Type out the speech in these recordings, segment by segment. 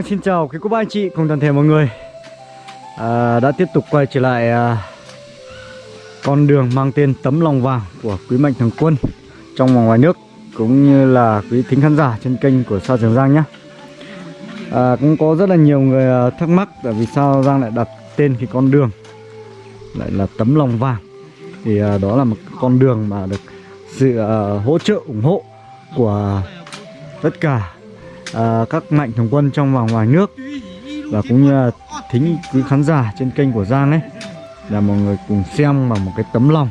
Giang xin chào quý cô bác anh chị cùng toàn thể mọi người. À, Đã tiếp tục quay trở lại à, con đường mang tên tấm lòng vàng của quý mạnh thường quân Trong và ngoài nước cũng như là quý thính khán giả trên kênh của Sao Trường Giang nhé. À, Cũng có rất là nhiều người à, thắc mắc tại vì sao Giang lại đặt tên cái con đường Lại là tấm lòng vàng. Thì à, đó là một con đường mà được sự à, hỗ trợ ủng hộ của tất cả à, các mạnh thường quân trong và ngoài nước và cũng như là thính quý khán giả trên kênh của Giang ấy là mọi người cùng xem bằng một cái tấm lòng.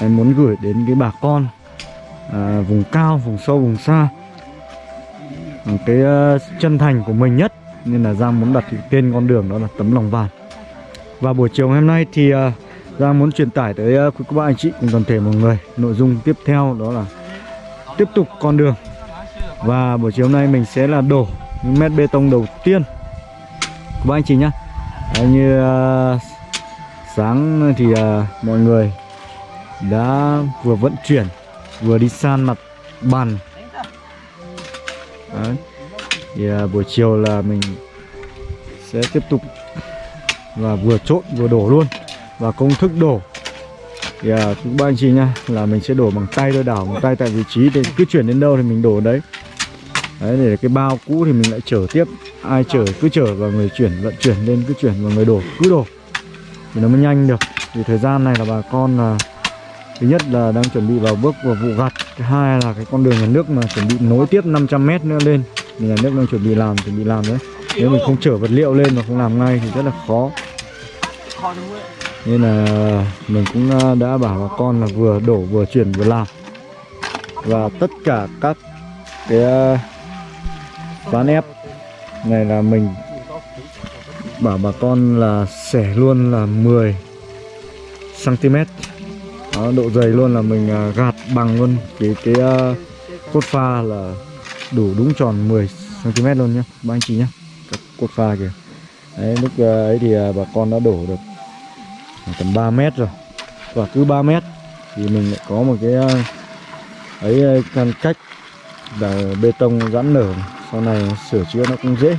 Em muốn gửi đến cái bà con à, vùng cao vùng sâu vùng xa bằng cái uh, chân thành của mình nhất. Nên là Giang muốn đặt cái tên con đường đó là tấm lòng vàng. Và buổi chiều hôm nay thì uh, Giang muốn truyền tải tới uh, quý cô bác anh chị cùng toàn thể mọi người. Nội dung tiếp theo đó là tiếp tục con đường và buổi chiều hôm nay mình sẽ là đổ những mét bê tông đầu tiên. Của anh chị nhá. Đấy, Như uh, sáng thì uh, mọi người đã vừa vận chuyển vừa đi san mặt bàn. Đấy. Thì uh, buổi chiều là mình sẽ tiếp tục và vừa trộn vừa đổ luôn. Và công thức đổ. Thì uh, các anh chị nha là mình sẽ đổ bằng tay thôi đảo bằng tay. Tại vị trí thì cứ chuyển đến đâu thì mình đổ đấy đấy để cái bao cũ thì mình lại chở tiếp. Ai chở cứ chở và người chuyển, vận chuyển lên, cứ chuyển và người đổ, cứ đổ. Thì nó mới nhanh được. Vì thời gian này là bà con là, thứ nhất là đang chuẩn bị vào bước vào vụ gặt. Thứ hai là cái con đường nhà nước mà chuẩn bị nối tiếp 500 mét nữa lên. Thì nhà nước đang chuẩn bị làm, chuẩn bị làm đấy. Nếu mình không chở vật liệu lên mà không làm ngay thì rất là khó. Nên là mình cũng à, đã bảo bà con là vừa đổ, vừa chuyển, vừa làm. Và tất cả các cái à, ván ép. Này là mình bảo bà con là xẻ luôn là 10 cm đó, độ dày luôn là mình à, gạt bằng luôn. Cái cái uh, cốt pha là đủ đúng tròn 10 cm luôn nhá. Ba anh chị nhá. Các cốt pha kìa. Đấy lúc à, ấy thì bà con đã đổ được tầm 3 mét rồi. Và cứ 3 mét thì mình lại có một cái ấy căn cách là bê tông giãn nở sau này sửa chữa nó cũng dễ.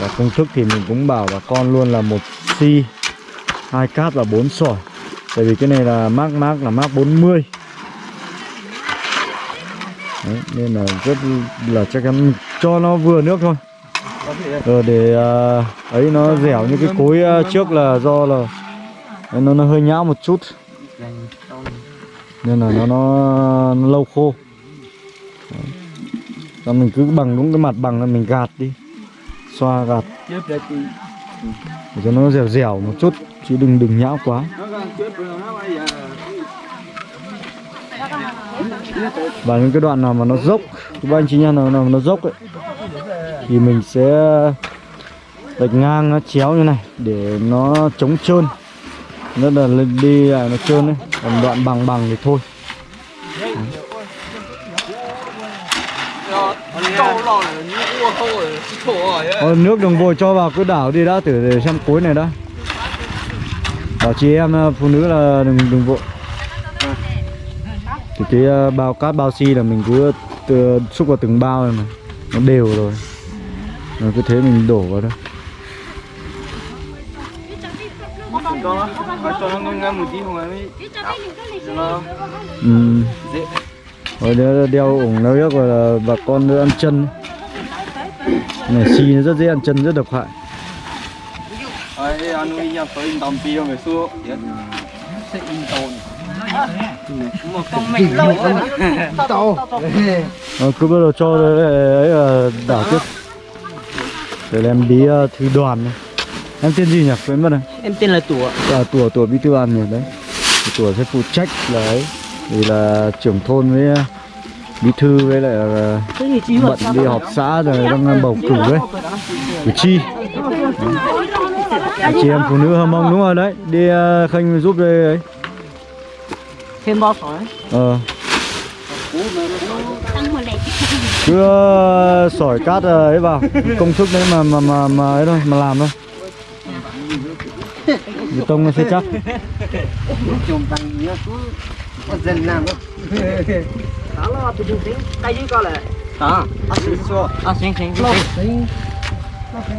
Và công thức thì mình cũng bảo bà con luôn là một xi hai cát và bốn sỏi. Tại vì cái này là mác mác là mác 40 Đấy, nên là rất là chắc chắn cho nó vừa nước thôi. Rồi để uh, ấy nó dẻo như cái cối uh, trước là do là nó nó hơi nhão một chút. Nên là nó nó, nó lâu khô. Đấy. Xong mình cứ bằng đúng cái mặt bằng là mình gạt đi. Xoa gạt. Để cho nó dẻo dẻo một chút Chứ đừng đừng nhão quá. Và những cái đoạn nào mà nó dốc Các anh chị nha, nào, nào nó dốc ấy Thì mình sẽ Đạch ngang nó chéo như này Để nó chống trơn. Rất là lên đi lại nó trơn ấy Còn đoạn bằng bằng thì thôi Ờ, nước đừng vội cho vào cứ đảo đi đã thử để xem cối này đã. Bảo chị em ờ, phụ nữ là đừng đừng vội thì cái ờ, bao cát bao xi là mình cứ từ, xúc vào từng bao này mà nó đều rồi. Rồi cứ thế mình đổ vào đó. Ừ. rồi đeo, đeo ủng nó gọi là bà con nữa ăn chân. Này xi nó rất dễ ăn chân rất độc hại. Ờ, cứ bắt đầu cho ấy là đảo tiếp. Để em đi uh, thư đoàn này. em tên gì nhỉ? Quên mất rồi. Em tên là tủa. À, tủa tủa bí thư đoàn nhỉ? Đấy. Tủa sẽ phụ trách là ấy vì là trưởng thôn với uh, bí thư với lại là bận đi họp xã rồi đang bầu cử đấy cử tri. Đấy. chị em phụ nữ hâm mông đúng rồi đấy. Đi khanh giúp đây ấy. Thêm bao sỏi ờ. Cứ uh, sỏi cát ấy vào. Công thức đấy mà mà mà mà ấy thôi mà làm thôi. Bê tông nó sẽ chắc đó là tụi chúng tay dưới coi lại Đó. À, xin xua. À, xin, xin, cái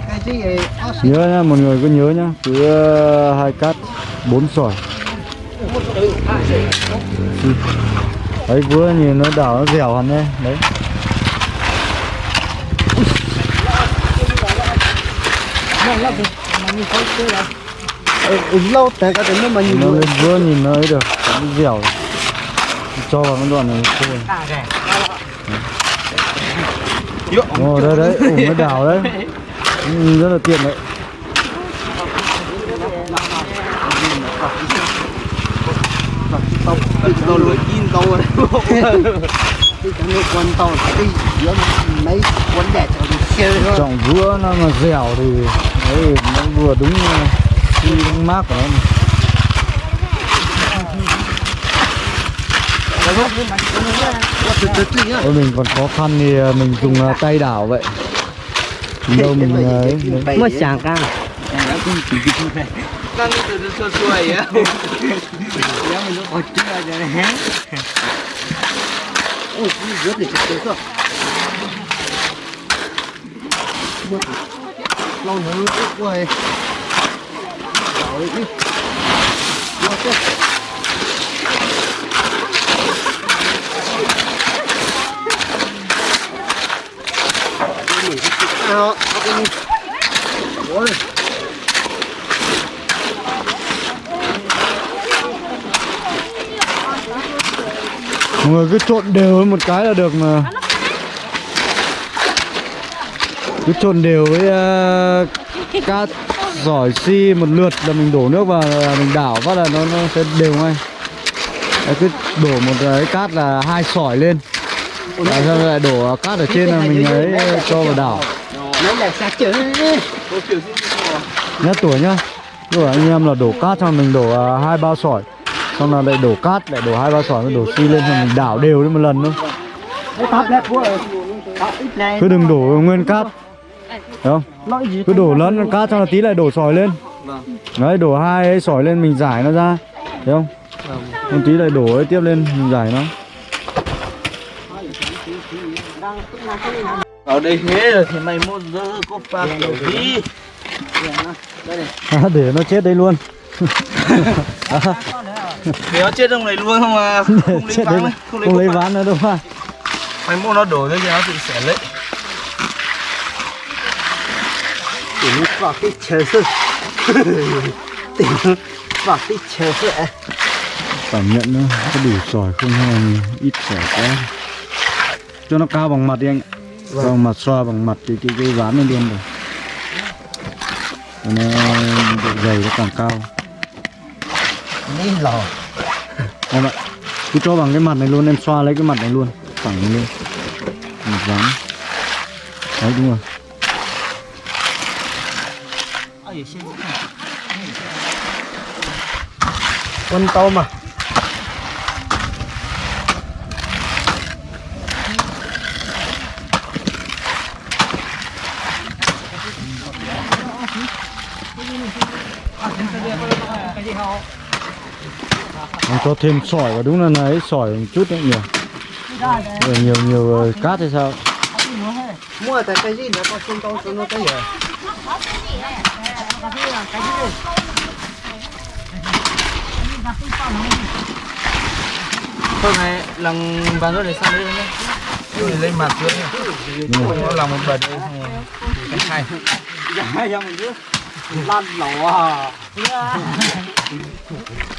cái gì? À, nhớ nhá mọi người cứ nhớ nhá cứ ờ, hai cát bốn sỏi đấy vừa nhìn nó đảo nó dẻo hẳn đấy đấy Ờ, ừ, lâu tại cái tính nó mà nhìn vừa nhìn nó ấy được nó dẻo cho vào cái đoạn này thôi Ồ đây đấy, ủng cái đảo đấy ừ, Rất là tiện đấy Tao lưỡi chín tao rồi. Cái cái tao cái giữa mấy quân đẹp đi. Trọng vữa nó mà dẻo thì đấy nó vừa đúng ờ, đúng mát của nó mà. Từ từ từ nhá. Ôi mình còn khó khăn thì ờ, mình dùng ờ, tay đảo vậy đâu mình ờ, ấy. Mất chẳng căng. Đang từ từ xua xua á. Mình nó còn chưa cho này hén. Ôi, cái rớt để chặt tới rồi. Lâu nữa nó ướt quá ấy. Đảo đi. Lo chứ. Đó, Mọi người cứ trộn đều với một cái là được mà. Cứ trộn đều với uh, cát giỏi xi một lượt là mình đổ nước vào là mình đảo phát là nó, nó sẽ đều ngay. Đấy, cứ đổ một cái cát là hai sỏi lên. Xong rồi lại đổ cát ở trên là mình ấy cho vào đảo. Nhá tuổi nhá. Rồi anh em là đổ cát xong mình đổ à, hai bao sỏi. Xong là lại đổ cát lại đổ hai bao sỏi đổ xi lên xong mình đảo đều lên một lần này. cứ đừng đổ nguyên cát. Thấy không? Cứ đổ lẫn cát xong là tí lại đổ sỏi lên. Đấy đổ hai ấy sỏi lên mình giải nó ra. Thấy không? Một tí lại đổ ấy tiếp lên mình giải nó Ở đây thế rồi thì mày mua dơ có phạt đầu đi. à, để nó chết đây luôn Để nó chết trong này luôn không à? Không lấy chết ván đấy. không Không lấy lấy ván. nữa đâu mà Mày mua nó đổ ra thì nó tự xẻ lấy. Để nó vào cái chờ sự. Để nó vào cái chờ sự. cảm nhận nó có đủ sỏi không hay ít sỏi quá cho nó cao bằng mặt đi anh ạ cao bằng mặt xoa bằng mặt thì cái cái ván lên luôn rồi. Nó độ dày nó càng cao. Đi lò. em ạ cứ cho bằng cái mặt này luôn em xoa lấy cái mặt này luôn. Phẳng lên. Một ván. Đấy đúng rồi. Quân tao mà. Cho thêm sỏi vào đúng là ấy sỏi một chút nữa nhiều Rồi nhiều nhiều ờ, cát hay sao Mua tại cái gì nó có xung tao cho nó cái gì. Thôi này lần ván rồi để sang đây nhé. Lên mặt nhé. Nó làm một bật rồi. Cái hai. Lan lò à.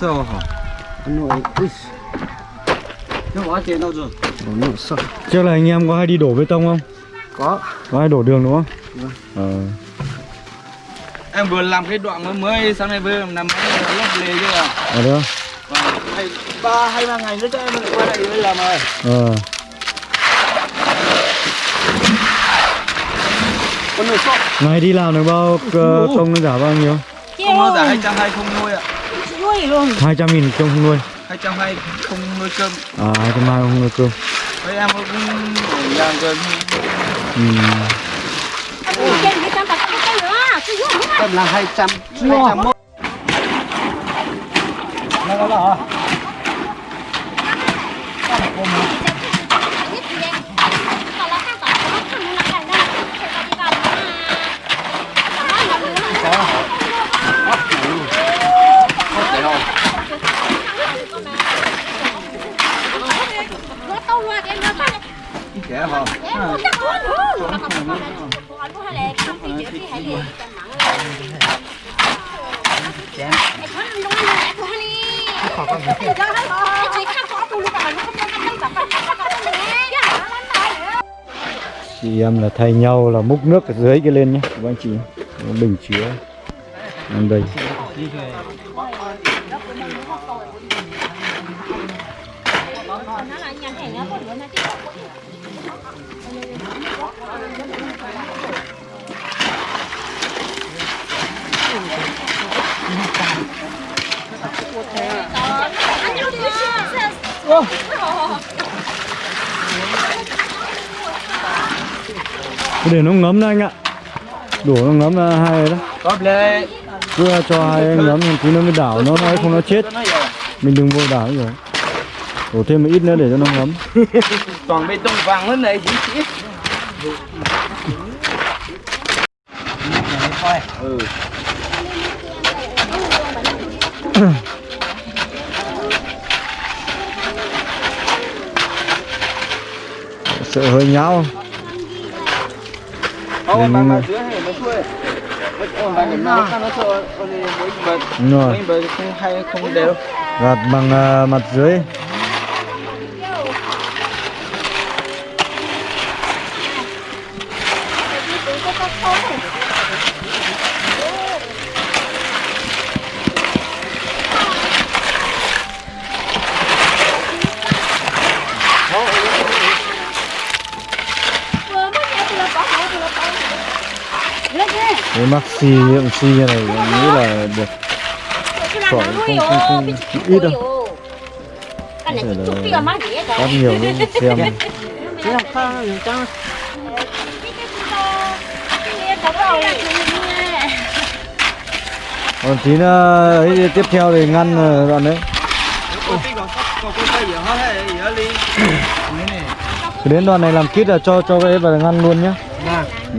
sao hả? Nội ui. Nó có tiền đâu rồi? Nó nổ sợ. Trước là anh em có hay đi đổ bê tông không? Có. Có hay đổ đường đúng không? Ờ em vừa làm cái đoạn mới mới sáng nay vừa làm cái lớp lề chưa à ở đó Hay ba hai ba ngày nữa cho em lại quay lại đây làm rồi ờ con người sọ ngày đi làm được bao ờ, công nó giả bao nhiêu không nó giả hai trăm hai không nuôi ạ nuôi luôn. hai trăm nghìn công không nuôi. hai trăm hai không nuôi cơm. À hai trăm hai không nuôi cơm. Với em cũng nhà cơm. Ừ. em là hai trăm hai trăm một. Nó là hả trẻ chị em là thay nhau là múc nước ở dưới cái lên nhé, các anh chị. Bình chứa. Đây. Cứ để nó ngấm đó anh ạ. Đổ nó ngấm là hai đó có lệ cứ cho hai anh ngấm thì tí nó mới đảo nó nói không nó chết. Mình đừng vô đảo rồi đổ thêm một ít nữa để cho nó ngấm. Toàn bê tông vàng lên này chỉ chỉ ừ rồi. bờ không hay không đều. Gạt bằng à, mặt dưới xi lượng xi như này em nghĩ là được Khỏi không- không- không- ít đâu. Má gì rất đó. nhiều luôn xem còn tí nữa ấy tiếp theo thì ngăn ờ, đoạn đấy đến đoạn này làm kít là cho cho cái vào ngăn luôn nhá nè ừ.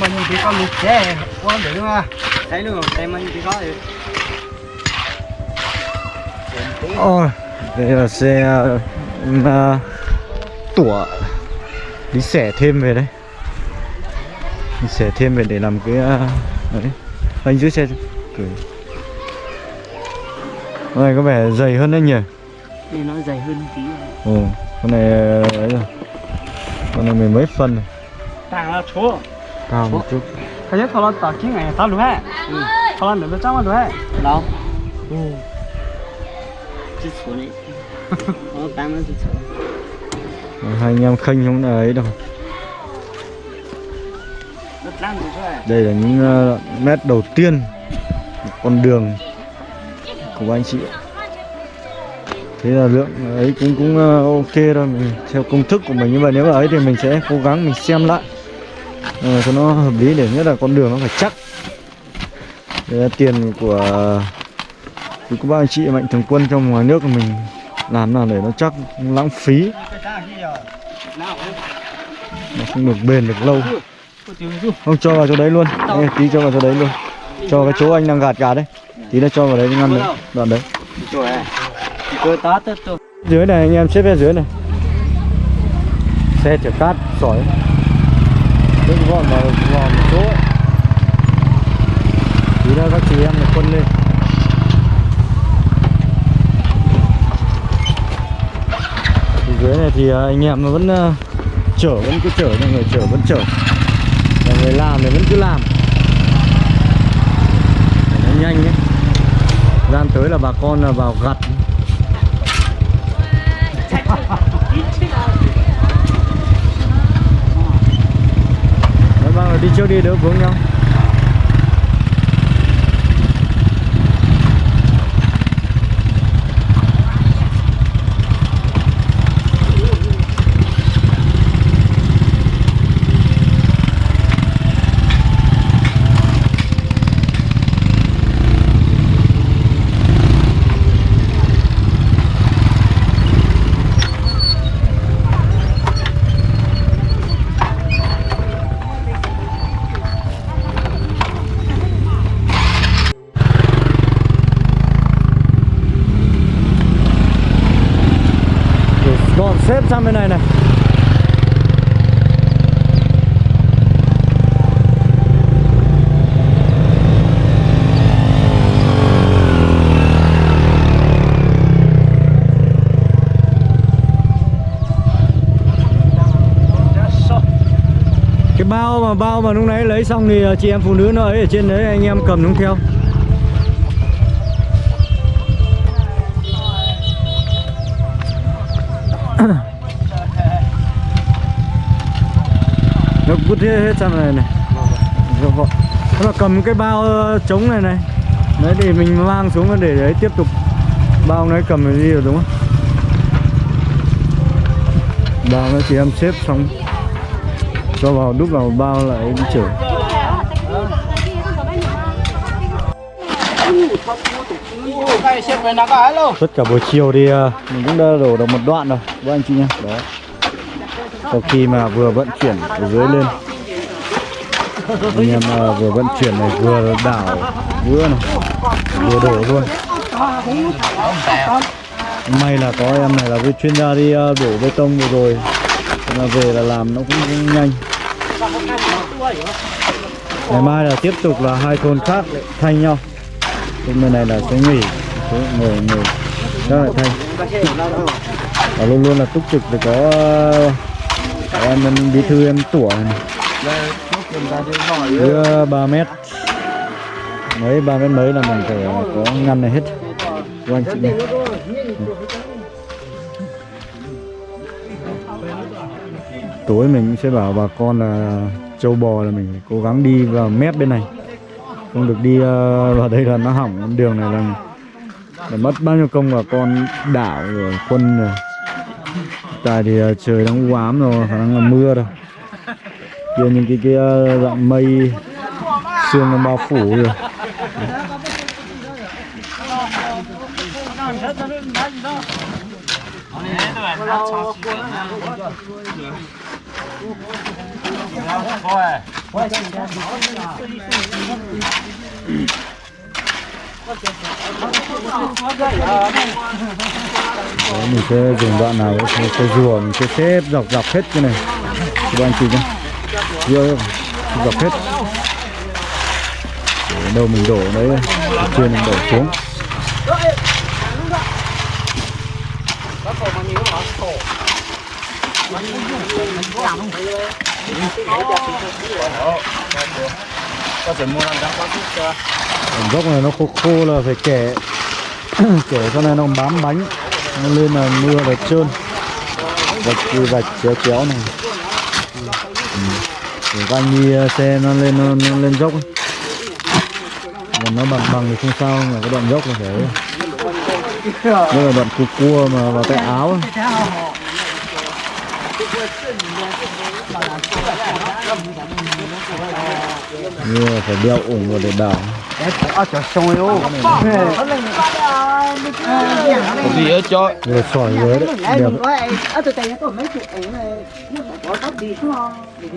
Mình thì có lục xe quan điểm mà thấy luôn thấy mình thì có thì Ôi, đây là xe uh, tủa đi xẻ thêm về đấy đi xẻ thêm về để làm cái uh, đấy. Anh dưới xe cười. Con này có vẻ dày hơn đấy nhỉ? Thì nó dày hơn tí ồ con này ờ, ấy rồi. Con này mười mấy phân này tàng là chúa cao một chút cái nhất thằng nó tao kiếm ngày tao đúng hết thằng nó được trăm mà đúng hết đâu? Ừ. Chỉ số này nó tăng nó Rồi, hai anh em khênh không là ấy đâu. Rồi thôi đây là những ờ, mét đầu tiên con đường của anh chị ạ. thế là lượng ấy cũng cũng ờ, ok thôi. Mình theo công thức của mình nhưng mà nếu mà ấy thì mình sẽ cố gắng mình xem lại ờ, cho nó hợp lý để nhất là con đường nó phải chắc. Đây là tiền của thì có ba anh chị mạnh thường quân trong ngoài nước của mình làm nào để nó chắc lãng phí. Nó không được bền được lâu. Không cho vào chỗ đấy luôn. Đây, tí cho vào chỗ đấy luôn. Cho cái chỗ anh đang gạt gạt đấy. Tí nó cho vào đấy ngăn đấy đoạn đấy. Dưới này anh em xếp bên dưới này. Xe chở cát sỏi đứt gọn vào vào một chỗ. Tí nữa các chị em được quân lên. Thì dưới này thì à, anh em vẫn à, chở, vẫn cứ chở mọi người chở vẫn chở. Và người làm thì vẫn cứ làm. Để nó nhanh ấy. Gian tới là bà con là vào gặt. Đi trước đi đỡ vướng nhau Để gọn xếp sang bên này này. Cái bao mà bao mà lúc nãy lấy xong thì ờ, chị em phụ nữ nó ấy ở trên đấy, anh em cầm đúng theo. Nó vứt hết, hết sang này này. Vâng. vợ. Thế là cầm cái bao ờ, trống này này. Đấy để mình mang xuống để đấy tiếp tục. Bao nó cầm cái đi rồi đúng không? Bao nó chỉ em xếp xong. Cho vào đút vào bao lại đi chở tất cả buổi chiều thì ờ, mình cũng đã đổ được một đoạn rồi. Các anh chị nhé đó sau khi mà vừa vận chuyển từ dưới lên. Anh em ờ, vừa vận chuyển này vừa đảo vừa này vừa đổ luôn. May là có em này là cái chuyên gia đi ờ, đổ bê tông vừa rồi. Thế là về là làm nó cũng, cũng nhanh. Ngày mai là tiếp tục là hai thôn khác thay nhau. Thôn bên này là sẽ nghỉ Thế ngồi ngồi. Các lại thay. Và luôn luôn là túc trực để có em em bí thư em tủa này. Ờ, 3 mét. Mấy ba mét mấy là mình phải có ngăn này hết. Của anh chị này tối mình sẽ bảo bà con là trâu bò là mình phải cố gắng đi vào mép bên này. Không được đi ờ, vào đây là nó hỏng đường này là, là mất bao nhiêu công bà con đảo rồi quân rồi tại thì ờ, trời đang u ám rồi, khả năng là mưa rồi. Kia những cái kia ờ, dạng mây, sương nó bao phủ rồi. Đấy, mình sẽ dùng đoạn nào mình sẽ, sẽ rùa mình sẽ xếp dọc dọc hết cái này. Các anh chị nhé rùa dọc hết. Đâu mình đổ đấy ở trên mình đổ xuống. Có thể mua làm đá quá chút còn gốc này nó khô khô là phải kẻ kẻ cho này nó bám bánh nó lên là mưa là trơn vạch thì vạch chéo chéo này ừ. để đi ờ, xe nó lên nó, nó lên dốc ấy. còn nó bằng bằng thì không sao mà cái đoạn dốc là phải đây là đoạn cua cua mà vào tay áo ấy. Là phải đeo ủng vào để đảo Có gì ở cho sỏi đấy đẹp đừng có mấy chục nó tóc không?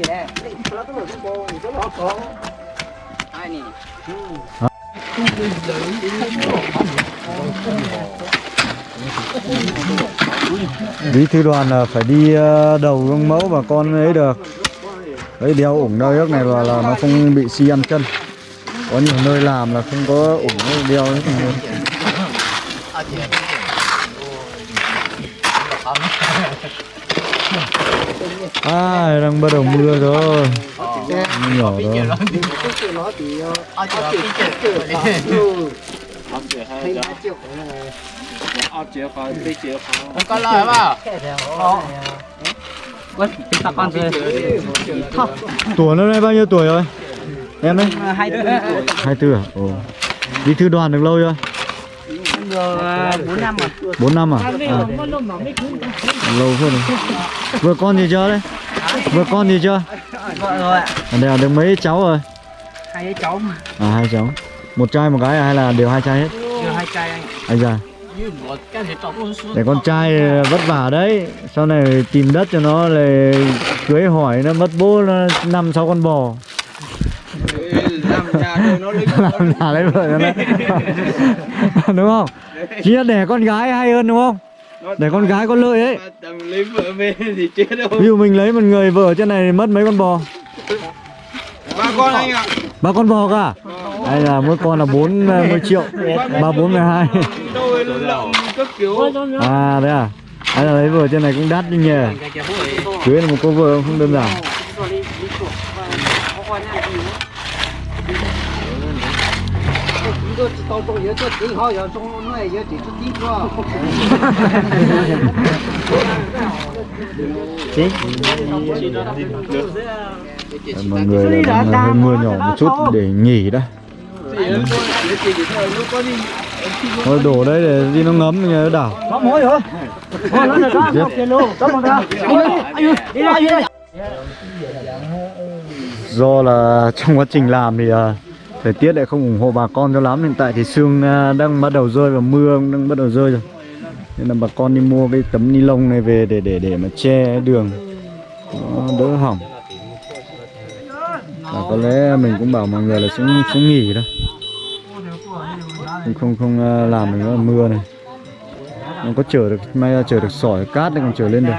Nè, nó có một cái cô, thì có có ai nè bí thư đoàn là phải đi ờ, đầu gương mẫu và con ấy được. Đấy đeo ủng đeo ước này là là nó không bị xi ăn chân. Có nhiều nơi làm là không có ủng đeo ấy. à đang bắt đầu mưa rồi. Nhỏ rồi. Không có lời vào. Ui, ta con rồi. Tuổi năm nay bao nhiêu tuổi rồi? Em đấy? Hai tư. Hai tư à? Ồ. Đi thư đoàn được lâu chưa? Bốn năm rồi. Bốn năm à? à. Lâu hơn rồi. Vừa con gì chưa đấy? Vừa con gì chưa? Vợ rồi ạ. À, đây là được mấy cháu rồi? Hai cháu mà. À hai cháu. Một trai một gái à hay là đều hai trai hết? Đều hai trai anh. Anh già. Để con trai vất vả đấy. Sau này tìm đất cho nó là cưới hỏi nó mất bố nó năm sáu con bò. Làm nhà lấy Làm nhà lấy vợ cho nó. đúng không? Chỉ là để con gái hay hơn đúng không? Để con gái có lợi ấy. Lấy vợ về thì chết đâu. Ví dụ mình lấy một người vợ trên này thì mất mấy con bò? Ba con anh ạ. ba con bò cả đây là mỗi con là 40 ờ, triệu ba bốn mươi hai. À, à? à đấy à? Đây là lấy vừa trên này cũng đắt đi nhờ cưới là một cô vợ không đơn giản. Chính. mọi người là ờ, hơi mưa nhỏ một chút để nghỉ đã thôi đổ đây để đi nó ngấm nhờ đảo Có mối hả? Có nó đó, Tiếp. một kia luôn. Có một đó. Đi ra, đi ra. do là trong quá trình làm thì à, thời tiết lại không ủng hộ bà con cho lắm hiện tại thì sương à, đang bắt đầu rơi và mưa cũng đang bắt đầu rơi rồi nên là bà con đi mua cái tấm ni lông này về để để để mà che đường nó đỡ hỏng và có lẽ mình cũng bảo mọi người là xuống xuống nghỉ đó không không không làm được nữa mưa này. Nó có chở được may ra chở được sỏi cát này còn chở lên được.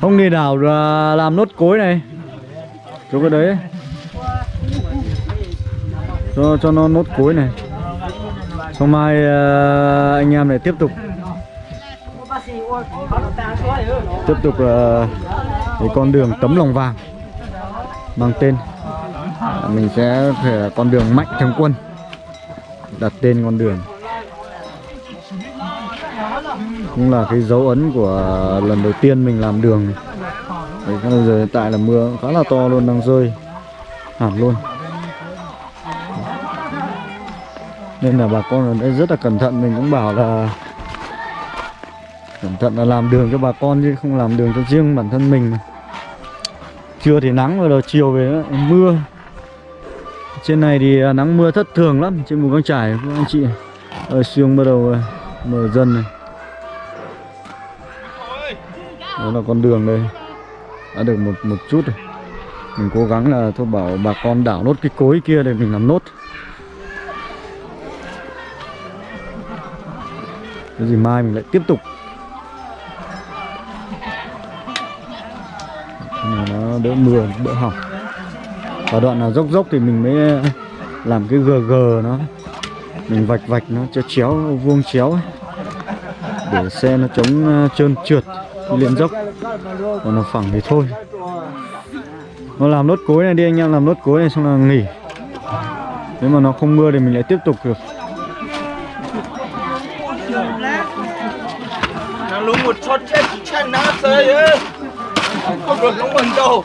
Không đi nào làm nốt cối này. Chỗ cái đấy. Cho cho nó nốt cối này. Xong mai ờ, anh em này tiếp tục. Tiếp tục uh, cái con đường tấm lòng vàng mang tên. Mình sẽ phải là con đường mạnh thường quân đặt tên con đường. Cũng là cái dấu ấn của lần đầu tiên mình làm đường. Đấy, giờ hiện tại là mưa khá là to luôn đang rơi hẳn luôn. Nên là bà con ở đây rất là cẩn thận mình cũng bảo là cẩn thận là làm đường cho bà con chứ không làm đường cho riêng bản thân mình. Trưa thì nắng rồi đầu chiều về nữa, mưa. Trên này thì à, nắng mưa thất thường lắm trên vùng căng trải của anh chị. Ở sương bắt đầu à, mở dần này. Đó là con đường đây. Đã được một một chút rồi. Mình cố gắng là thôi bảo bà con đảo nốt cái cối kia để mình làm nốt. Cái gì mai mình lại tiếp tục. Nó đỡ mưa, đỡ hỏng. Và đoạn nào dốc dốc thì mình mới làm cái gờ gờ nó. Mình vạch vạch nó cho chéo, vuông chéo ấy. để xe nó chống ờ, trơn trượt lên dốc. Còn nó phẳng thì thôi. Nó làm nốt cối này đi anh em, làm nốt cối này xong là nghỉ. Nếu mà nó không mưa thì mình lại tiếp tục được. Nó lúng một chót chết chân nó rơi. Không được nó bẩn đâu.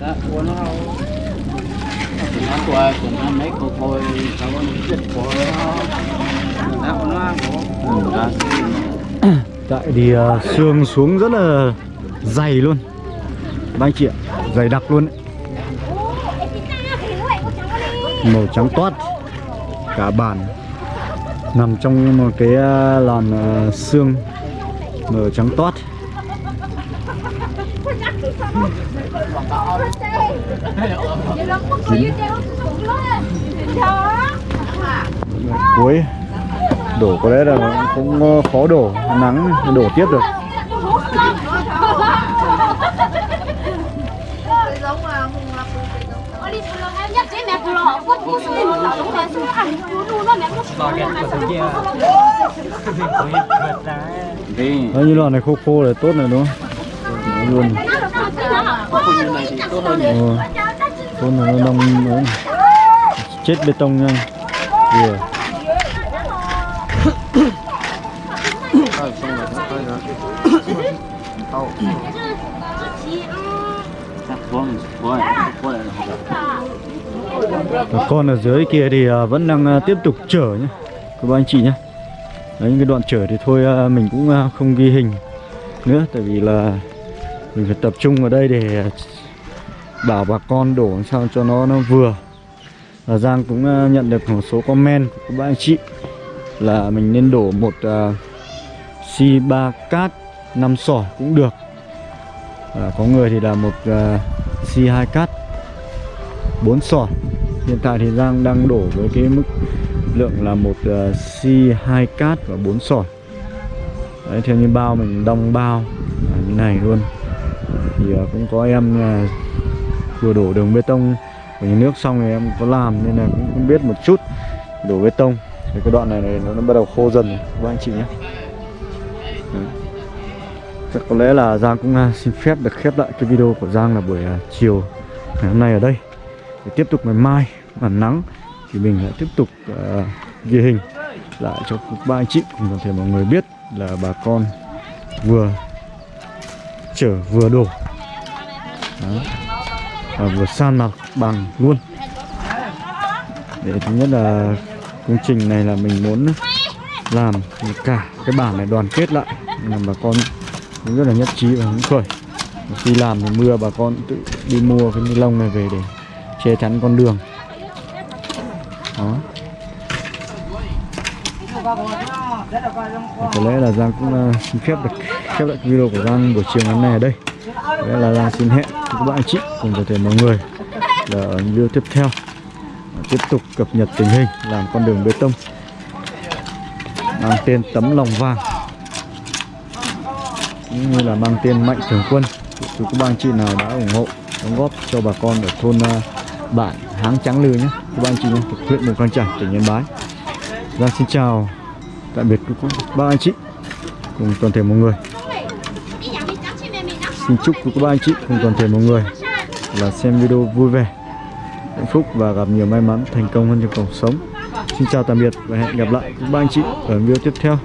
Đó, của nó nó của của nó mấy cô thôi cháu một chất của nó. Nó nó của nó tại thì uh, xương xuống rất là dày luôn các anh chị ạ, dày đặc luôn màu trắng toát, cả bàn. Nằm trong một cái à, làn à, xương màu trắng toát. Cuối, đổ có lẽ là cũng à, khó đổ, nắng đổ tiếp được Đấy, như loại này khô khô là tốt này đúng không? Luôn Không như này tốt hơn nó đông đấy. chết bê tông nha. vừa Rồi con ở dưới kia thì à, vẫn đang à, tiếp tục chở nhé các anh chị nhé đấy những cái đoạn chở thì thôi à, mình cũng không ghi hình nữa tại vì là mình phải tập trung ở đây để bảo bà con đổ làm sao cho nó nó vừa. Và Giang cũng nhận được một số comment của các bạn anh chị là mình nên đổ một uh, xi ba cát 5 sỏi cũng được. À, có người thì là một uh, xi hai cát 4 sỏi hiện tại thì Giang đang đổ với cái mức lượng là một uh, xi hai cát và 4 sỏi. Đấy, theo như bao mình đong bao à, như này luôn. Thì uh, cũng có em uh, vừa đổ đường bê tông của nhà nước xong thì em có làm nên là cũng, cũng biết một chút. Đổ bê tông. Thì cái đoạn này, này nó, nó bắt đầu khô dần rồi các anh chị nhé. Đấy. Chắc có lẽ là Giang cũng uh, xin phép được khép lại cái video của Giang là buổi uh, chiều ngày hôm nay ở đây. Để tiếp tục ngày mai mà nắng thì mình lại tiếp tục uh, ghi hình lại cho ba anh chị. Cùng toàn thể mọi người biết là bà con vừa chở vừa đổ. Đó. và vừa san mặt bằng luôn. Để thứ nhất là công trình này là mình muốn làm cả cái bản này đoàn kết lại làm bà con cũng rất là nhất trí và hứng khởi. Khi làm thì mưa bà con tự đi mua cái ni lông này về để che chắn con đường đó. Có lẽ là Giang cũng ờ, xin phép được khép lại video của Giang buổi chiều ngày hôm nay ở đây. Có lẽ là Giang xin hẹn các bạn anh chị cùng toàn thể mọi người là ở video tiếp theo. Tiếp tục cập nhật tình hình làm con đường bê tông mang tên tấm lòng vàng cũng như là mang tên mạnh thường quân. Từ các bạn anh chị nào đã ủng hộ đóng góp cho bà con ở thôn uh, bản háng trắng lư nhé các bạn anh chị nhé huyện mù căng trải tỉnh yên bái. Giang xin chào tạm biệt các ba anh chị cùng toàn thể mọi người. Xin chúc các ba anh chị cùng toàn thể mọi người là xem video vui vẻ, hạnh phúc và gặp nhiều may mắn thành công hơn trong cuộc sống. Xin chào tạm biệt và hẹn gặp lại các ba anh chị ở video tiếp theo.